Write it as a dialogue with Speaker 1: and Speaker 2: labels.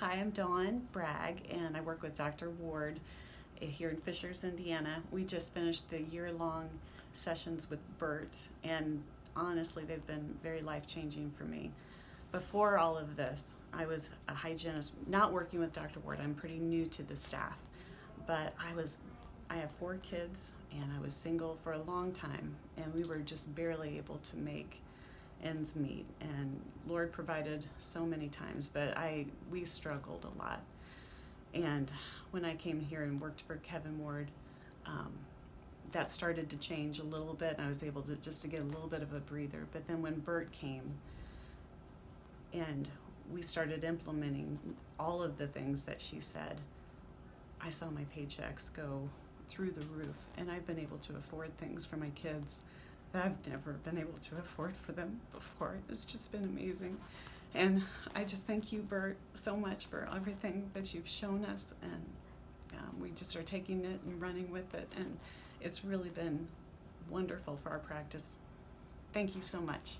Speaker 1: Hi, I'm Dawn Bragg, and I work with Dr. Ward eh, here in Fishers, Indiana. We just finished the year-long sessions with Bert, and honestly, they've been very life-changing for me. Before all of this, I was a hygienist, not working with Dr. Ward. I'm pretty new to the staff, but I was I have four kids, and I was single for a long time, and we were just barely able to make ends meet and lord provided so many times but i we struggled a lot. And when i came here and worked for kevin ward um, that started to change a little bit and i was able to just to get a little bit of a breather. But then when bert came and we started implementing all of the things that she said i saw my paychecks go through the roof and i've been able to afford things for my kids I've never been able to afford for them before. It's just been amazing. And I just thank you, Bert, so much for everything that you've shown us. And um, we just are taking it and running with it. And it's really been wonderful for our practice. Thank you so much.